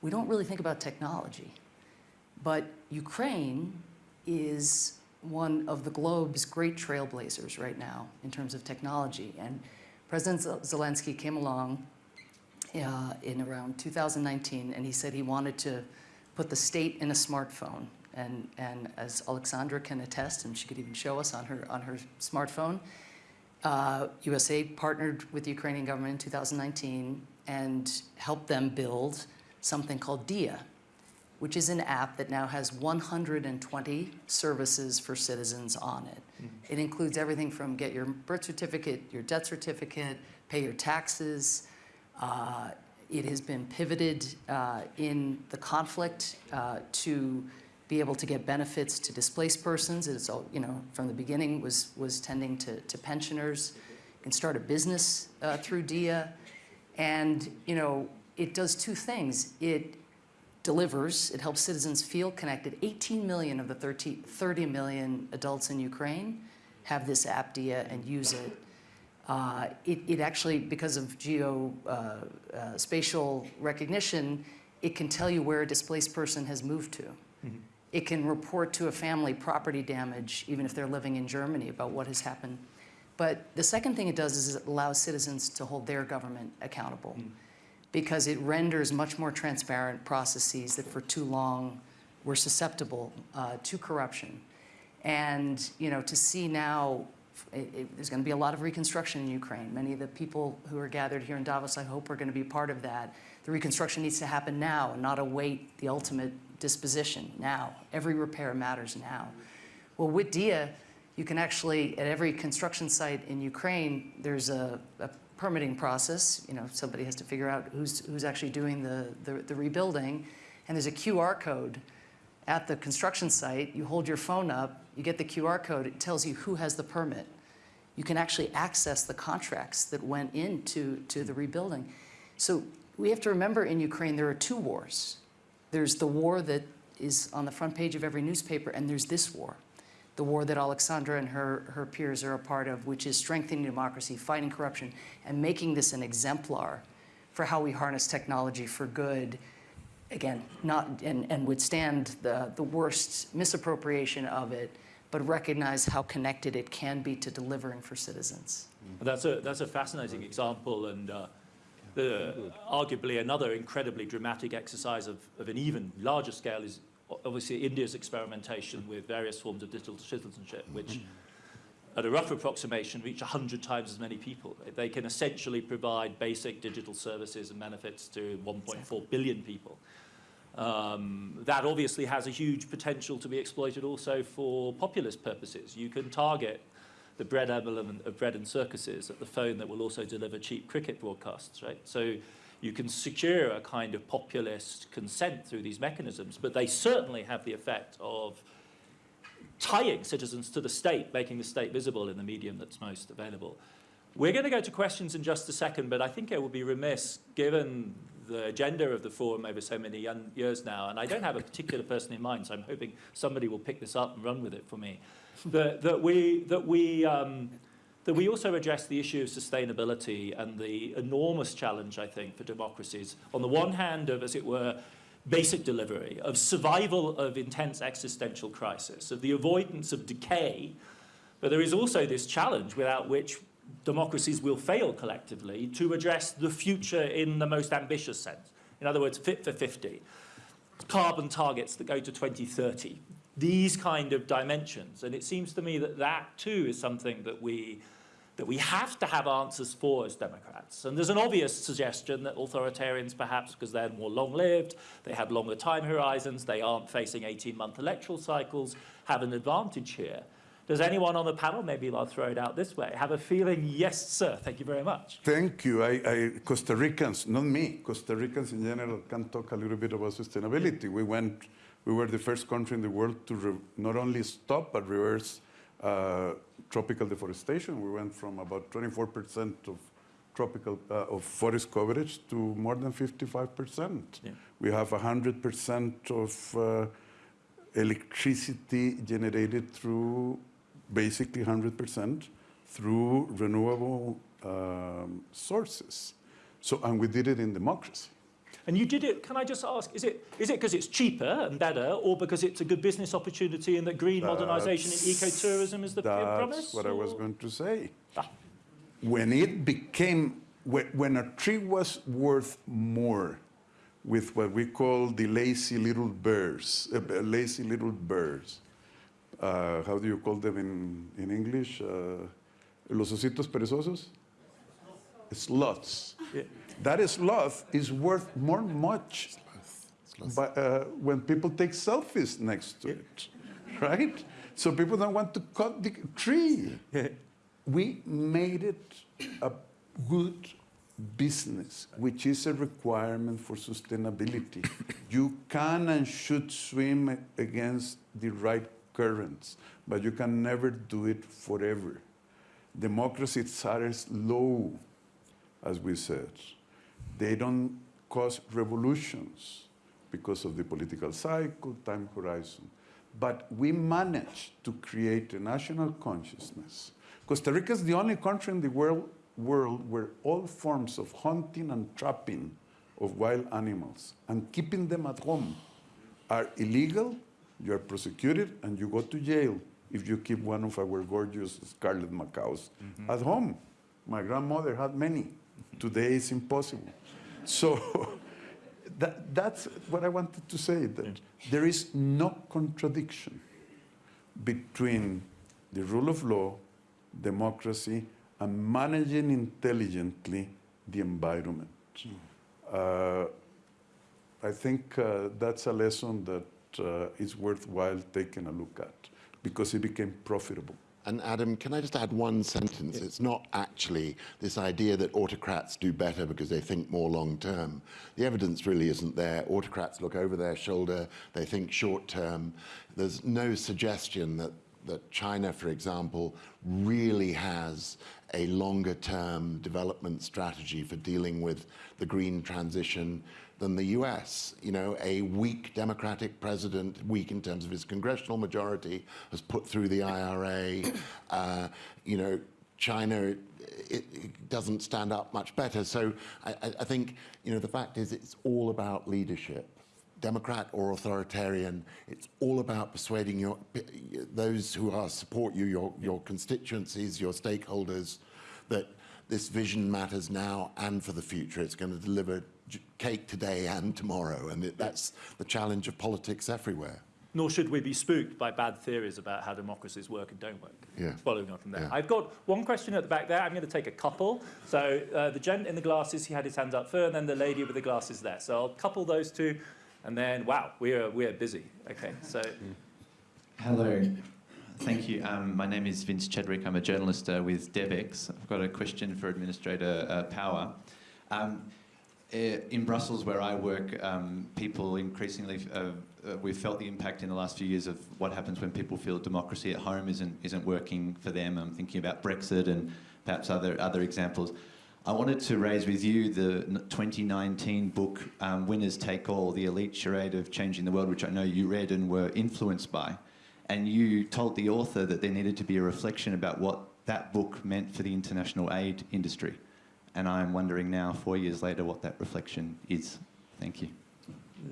We don't really think about technology. But Ukraine is one of the globe's great trailblazers right now in terms of technology. And President Zelensky came along uh, in around 2019, and he said he wanted to put the state in a smartphone. And, and as Alexandra can attest, and she could even show us on her, on her smartphone, uh, USAID partnered with the Ukrainian government in 2019 and helped them build something called Diia, which is an app that now has 120 services for citizens on it. It includes everything from get your birth certificate, your death certificate, pay your taxes. Uh, it has been pivoted uh, in the conflict uh, to be able to get benefits to displaced persons. It's all, you know, from the beginning was, was tending to, to pensioners. You can start a business uh, through Diia. And, you know, it does two things. It delivers, it helps citizens feel connected. 18 million of the 30, 30 million adults in Ukraine have this app Diia and use it. Uh, it, it actually, because of geo uh, uh, spatial recognition, it can tell you where a displaced person has moved to. It can report to a family property damage, even if they're living in Germany, about what has happened. But the second thing it does is it allows citizens to hold their government accountable because it renders much more transparent processes that for too long were susceptible uh, to corruption. And you know, to see now, it, it, there's going to be a lot of reconstruction in Ukraine. Many of the people who are gathered here in Davos, I hope, are going to be part of that. The reconstruction needs to happen now and not await the ultimate disposition now. Every repair matters now. Well, with Diia, you can actually, at every construction site in Ukraine, there's a, a permitting process. You know, somebody has to figure out who's, who's actually doing the, the, the rebuilding. And there's a QR code at the construction site. You hold your phone up, you get the QR code, it tells you who has the permit. You can actually access the contracts that went into to the rebuilding. So we have to remember in Ukraine, there are two wars. There's the war that is on the front page of every newspaper, and there's this war the war that Alexandra and her, her peers are a part of, which is strengthening democracy, fighting corruption, and making this an exemplar for how we harness technology for good, again, not, and, and withstand the, the worst misappropriation of it, but recognize how connected it can be to delivering for citizens. That's a, that's a fascinating example and uh, the, arguably another incredibly dramatic exercise of, of an even larger scale is obviously India's experimentation with various forms of digital citizenship, which at a rough approximation reach 100 times as many people. They can essentially provide basic digital services and benefits to 1.4 billion people. Um, that obviously has a huge potential to be exploited also for populist purposes. You can target the bread element of bread and circuses at the phone that will also deliver cheap cricket broadcasts, right? So you can secure a kind of populist consent through these mechanisms, but they certainly have the effect of tying citizens to the state, making the state visible in the medium that's most available. We're going to go to questions in just a second, but I think it would be remiss, given the agenda of the forum over so many years now, and I don't have a particular person in mind, so I'm hoping somebody will pick this up and run with it for me, that, that we, that we, um, that we also address the issue of sustainability and the enormous challenge, I think, for democracies. On the one hand, of, as it were, basic delivery, of survival of intense existential crisis, of the avoidance of decay, but there is also this challenge without which democracies will fail collectively to address the future in the most ambitious sense. In other words, fit for 50, carbon targets that go to 2030, these kind of dimensions. And it seems to me that that too is something that we, that we have to have answers for as Democrats. And there's an obvious suggestion that authoritarians perhaps, because they're more long-lived, they have longer time horizons, they aren't facing 18-month electoral cycles, have an advantage here. Does anyone on the panel, maybe I'll throw it out this way, have a feeling, yes, sir, thank you very much. Thank you. I, I, Costa Ricans, not me, Costa Ricans in general can talk a little bit about sustainability. We went, we were the first country in the world to not only stop but reverse uh, tropical deforestation. We went from about 24% of tropical uh, of forest coverage to more than 55%. Yeah. We have 100% of uh, electricity generated through basically 100% through renewable um, sources. So, and we did it in democracy. And you did it, can I just ask, is it is it because it's cheaper and better, or because it's a good business opportunity and that green modernisation and That's- ecotourism is the That's promise? That's what I was going to say. Ah. When it became, when, when a tree was worth more with what we call the lazy little birds, uh, lazy little birds, uh, how do you call them in, in English? Uh, los ositos perezosos? Sloths. Yeah. That sloth is worth more much but, uh, when people take selfies next to it, right? So people don't want to cut the tree. we made it a good business, which is a requirement for sustainability. <laughs> you can and should swim against the right currents, but you can never do it forever. Democracy starts low, as we said. They don't cause revolutions because of the political cycle, time horizon. But we managed to create a national consciousness. Costa Rica is the only country in the world, world where all forms of hunting and trapping of wild animals and keeping them at home are illegal, you are prosecuted, and you go to jail if you keep one of our gorgeous scarlet macaws mm-hmm. at home. My grandmother had many. Today it's impossible. So <laughs> that, that's what I wanted to say, that there is no contradiction between the rule of law, democracy, and managing intelligently the environment. Uh, I think uh, that's a lesson that uh, is worthwhile taking a look at because it became profitable. And Adam, can I just add one sentence? It's not actually this idea that autocrats do better because they think more long term. The evidence really isn't there. Autocrats look over their shoulder, they think short term. There's no suggestion that, that China, for example, really has a longer term development strategy for dealing with the green transition than the US. You know, a weak Democratic president, weak in terms of his congressional majority, has put through the IRA. Uh, you know, China it, it doesn't stand up much better. So I, I- think, you know, the fact is it's all about leadership. Democrat or authoritarian, it's all about persuading your, those who are support you, your, your constituencies, your stakeholders, that this vision matters now and for the future. It's going to deliver cake today and tomorrow, and it, that's the challenge of politics everywhere. Nor should we be spooked by bad theories about how democracies work and don't work. Yeah. Following on from there. Yeah. I've got one question at the back there. I'm going to take a couple. So uh, the gent in the glasses, he had his hands up first, and then the lady with the glasses there. So I'll couple those two, and then, wow, we are, we are busy. Okay, so Hello. Thank you. Um, my name is Vince Chadwick. I'm a journalist uh, with Devex. I've got a question for Administrator uh, Power. Um, in Brussels, where I work, um, people increasingly, uh, uh, we've felt the impact in the last few years of what happens when people feel democracy at home isn't, isn't working for them. I'm thinking about Brexit and perhaps other, other examples. I wanted to raise with you the 2019 book, um, Winners Take All, The Elite Charade of Changing the World, which I know you read and were influenced by. And you told the author that there needed to be a reflection about what that book meant for the international aid industry. And I'm wondering now, four years later, what that reflection is. Thank you.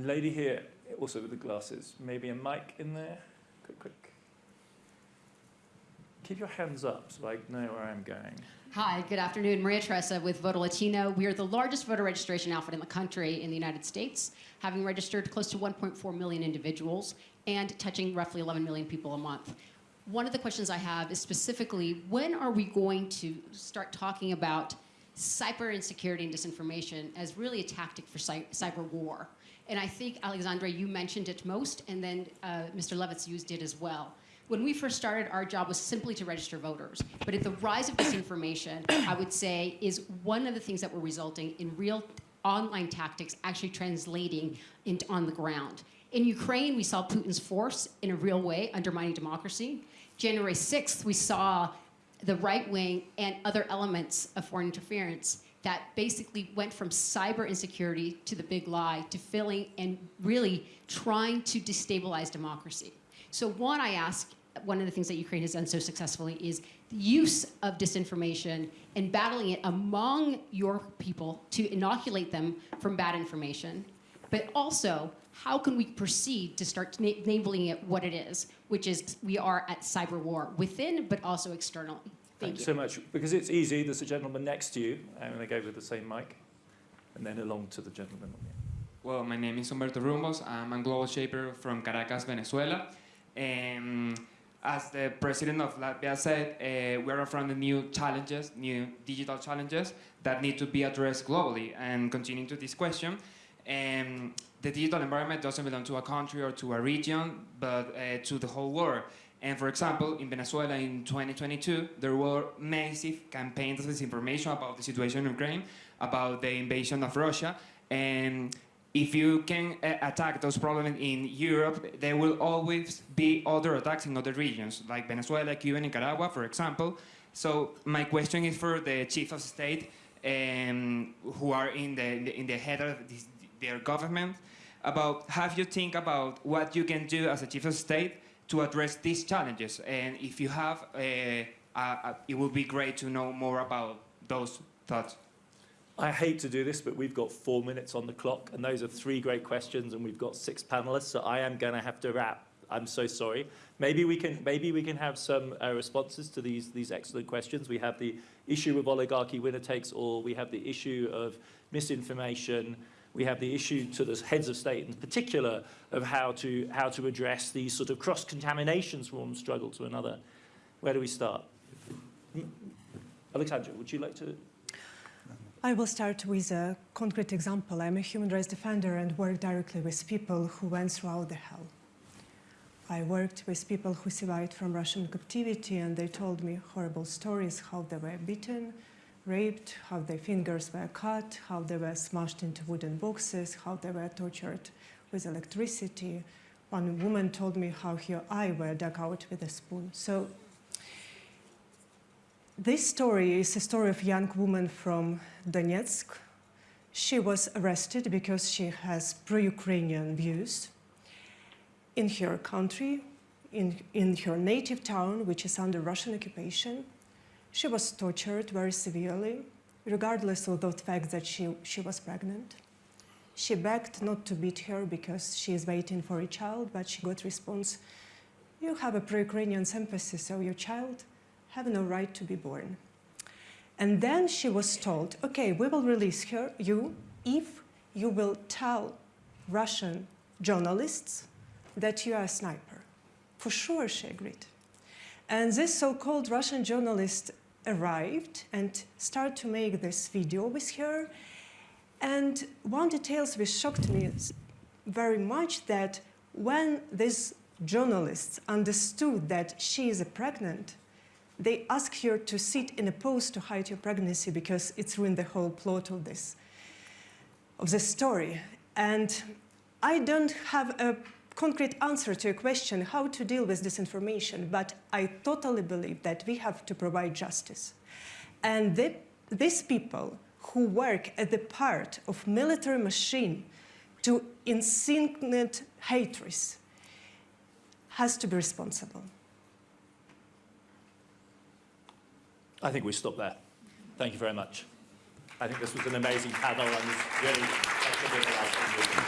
lady here, also with the glasses. Maybe a mic in there? Quick, quick. Keep your hands up so I know where I'm going. Hi, good afternoon. Maria Teresa with Voto Latino. We are the largest voter registration outfit in the country in the United States, having registered close to 1.4 million individuals and touching roughly 11 million people a month. One of the questions I have is specifically when are we going to start talking about cyber insecurity and disinformation as really a tactic for cy- cyber war? And I think, Alexandra, you mentioned it most, and then uh, Mr. Levits used it as well. When we first started, our job was simply to register voters. But at the rise of disinformation, I would say, is one of the things that were resulting in real online tactics actually translating into on the ground. In Ukraine, we saw Putin's force in a real way undermining democracy. January 6th, we saw the right wing and other elements of foreign interference that basically went from cyber insecurity to the big lie to filling and really trying to destabilize democracy. So one, I ask, one of the things that Ukraine has done so successfully is the use of disinformation and battling it among your people to inoculate them from bad information. But also, how can we proceed to start na- labeling it what it is, which is we are at cyber war within, but also externally. Thank Thanks you. so much. Because it's easy, there's a gentleman next to you. I'm going to go with the same mic. And then along to the gentleman on the Well, my name is Humberto Rumbos. I'm a global shaper from Caracas, Venezuela. Um, as the president of Latvia said, uh, we are confronting new challenges, new digital challenges that need to be addressed globally. And continuing to this question, um, the digital environment doesn't belong to a country or to a region, but uh, to the whole world. And for example, in Venezuela in 2022, there were massive campaigns of disinformation about the situation in Ukraine, about the invasion of Russia. And if you can uh, attack those problems in Europe, there will always be other attacks in other regions, like Venezuela, Cuba, Nicaragua, for example. So my question is for the chief of state, um, who are in the, in the, head of this, their government, about have you think about what you can do as a chief of state to address these challenges? And if you have, uh, uh, it would be great to know more about those thoughts. I hate to do this, but we've got four minutes on the clock, and those are three great questions, and we've got six panelists, so I am going to have to wrap. I'm so sorry. Maybe we can maybe we can have some uh, responses to these these excellent questions. We have the issue of oligarchy winner takes all. We have the issue of misinformation. We have the issue to the heads of state in particular of how to how to address these sort of cross contaminations from one struggle to another. Where do we start? Alexandra, would you like to? I will start with a concrete example. I'm a human rights defender and work directly with people who went throughout the hell. I worked with people who survived from Russian captivity and they told me horrible stories, how they were beaten, raped, how their fingers were cut, how they were smashed into wooden boxes, how they were tortured with electricity. One woman told me how her eye were dug out with a spoon. So this story is a story of a young woman from Donetsk. She was arrested because she has pro-Ukrainian views in her country, in, in her native town, which is under Russian occupation. She was tortured very severely, regardless of the fact that she, she was pregnant. She begged not to beat her because she is waiting for a child, but she got response, you have a pro-Ukrainian sympathy, so your child have no right to be born. And then she was told, okay, we will release her, you, if you will tell Russian journalists that you are a sniper. For sure, she agreed. And this so-called Russian journalist arrived and started to make this video with her. And one details which shocked me very much that when these journalists understood that she is pregnant, they asked her to sit in a pose to hide her pregnancy because it's ruined the whole plot of this, of the story. And I don't have a concrete answer to a question how to deal with disinformation, but I totally believe that we have to provide justice. And the, these people who work at the part of military machine to insinuate hatred has to be responsible. I think we stop there. Thank you very much. I think this was an amazing panel and it's really